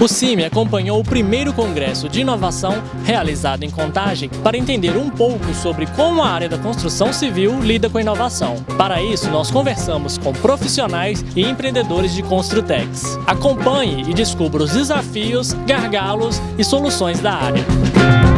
O CIMI acompanhou o primeiro congresso de inovação realizado em Contagem para entender um pouco sobre como a área da construção civil lida com a inovação. Para isso, nós conversamos com profissionais e empreendedores de Construtex. Acompanhe e descubra os desafios, gargalos e soluções da área.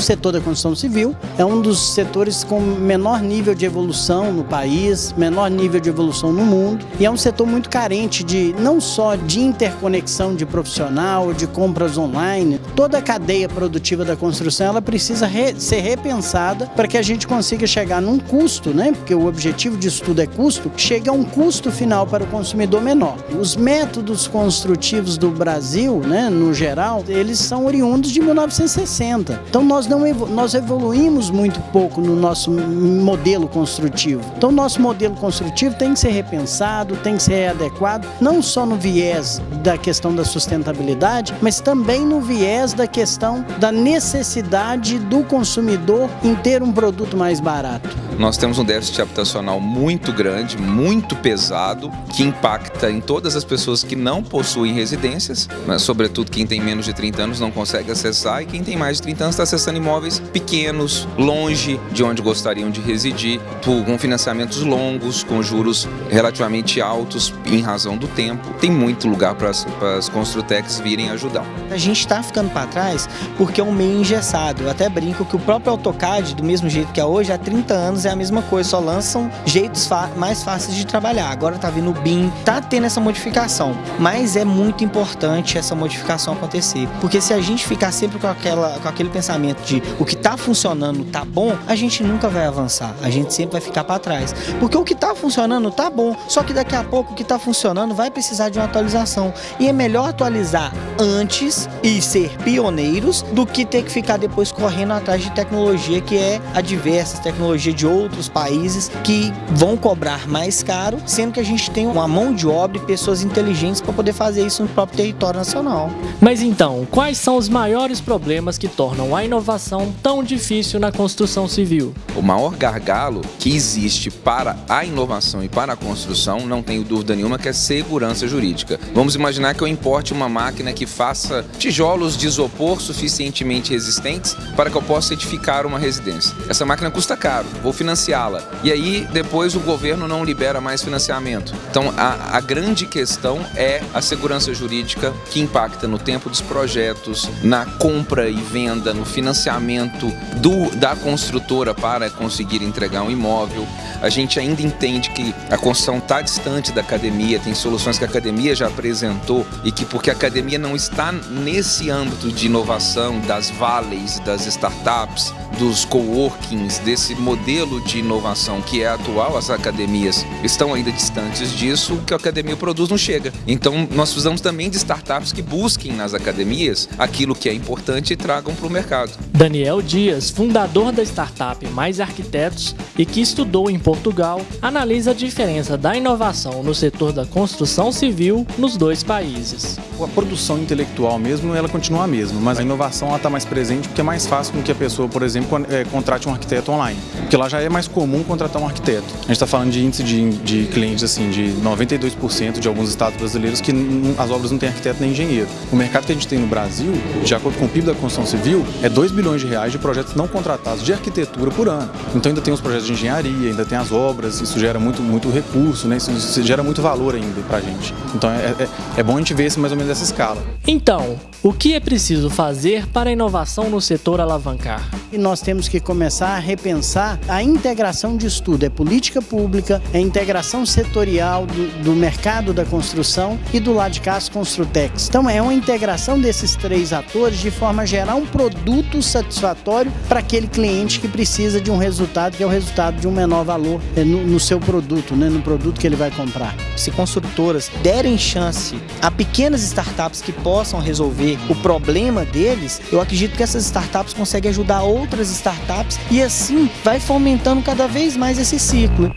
Setor da construção civil é um dos setores com menor nível de evolução no país, menor nível de evolução no mundo e é um setor muito carente de não só de interconexão de profissional, de compras online, toda a cadeia produtiva da construção ela precisa re ser repensada para que a gente consiga chegar num custo, né? Porque o objetivo disso tudo é custo, chega a um custo final para o consumidor menor. Os métodos construtivos do Brasil, né, no geral, eles são oriundos de 1960. Então nós não nós evoluímos muito pouco no nosso modelo construtivo. Então, nosso modelo construtivo tem que ser repensado, tem que ser adequado, não só no viés da questão da sustentabilidade, mas também no viés da questão da necessidade do consumidor em ter um produto mais barato. Nós temos um déficit habitacional muito grande, muito pesado, que impacta em todas as pessoas que não possuem residências, mas sobretudo quem tem menos de 30 anos não consegue acessar e quem tem mais de 30 anos está acessando imóveis pequenos, longe de onde gostariam de residir, com financiamentos longos, com juros relativamente altos em razão do tempo. Tem muito lugar para as Construtex virem ajudar. A gente está ficando para trás porque é um meio engessado. Eu até brinco que o próprio AutoCAD, do mesmo jeito que é hoje, há 30 anos é a mesma coisa, só lançam jeitos mais fáceis de trabalhar. Agora tá vindo o BIM, tá tendo essa modificação, mas é muito importante essa modificação acontecer, porque se a gente ficar sempre com, aquela, com aquele pensamento de o que tá funcionando tá bom, a gente nunca vai avançar, a gente sempre vai ficar para trás, porque o que tá funcionando tá bom, só que daqui a pouco o que tá funcionando vai precisar de uma atualização e é melhor atualizar antes e ser pioneiros do que ter que ficar depois correndo atrás de tecnologia que é adversa, tecnologia de outros países que vão cobrar mais caro, sendo que a gente tem uma mão de obra e pessoas inteligentes para poder fazer isso no próprio território nacional. Mas então, quais são os maiores problemas que tornam a inovação tão difícil na construção civil? O maior gargalo que existe para a inovação e para a construção, não tenho dúvida nenhuma, que é segurança jurídica. Vamos imaginar que eu importe uma máquina que faça tijolos de isopor suficientemente resistentes para que eu possa edificar uma residência. Essa máquina custa caro, vou financiá-la. E aí depois o governo não libera mais financiamento. Então a, a grande questão é a segurança jurídica que impacta no tempo dos projetos, na compra e venda, no financiamento do, da construtora para conseguir entregar um imóvel. A gente ainda entende que a construção está distante da academia, tem soluções que a academia já apresentou e que porque a academia não está nesse âmbito de inovação, das valleys, das startups, dos coworkings, desse modelo de inovação que é atual, as academias estão ainda distantes disso, o que a academia produz não chega. Então nós precisamos também de startups que busquem nas academias aquilo que é importante e tragam para o mercado. Daniel Dias, fundador da startup Mais Arquitetos e que estudou em Portugal, analisa a diferença da inovação no setor da construção civil nos dois países. A produção intelectual mesmo, ela continua a mesma, mas a inovação está mais presente porque é mais fácil com que a pessoa, por exemplo, é, contrate um arquiteto online. Porque lá já é mais comum contratar um arquiteto. A gente está falando de índice de, de clientes assim de 92% de alguns estados brasileiros que as obras não têm arquiteto nem engenheiro. O mercado que a gente tem no Brasil, de acordo com o PIB da construção civil, é 2 bilhões de reais de projetos não contratados de arquitetura por ano. Então ainda tem os projetos de engenharia, ainda tem as obras, isso gera muito, muito recurso, né? isso, isso gera muito valor ainda para a gente. Então é, é, é bom a gente ver esse mais ou menos essa escala. Então, o que é preciso fazer para a inovação no setor alavancar? E nós temos que começar a repensar a integração de estudo, é política pública, é integração setorial do, do mercado da construção e do lado de cá as Construtex. Então é uma integração desses três atores de forma a gerar um produto satisfatório para aquele cliente que precisa de um resultado que é o resultado de um menor valor é, no, no seu produto, né, no produto que ele vai comprar. Se construtoras derem chance a pequenas startups que possam resolver o problema deles, eu acredito que essas startups conseguem ajudar outras startups e assim vai fomentando cada vez mais esse ciclo.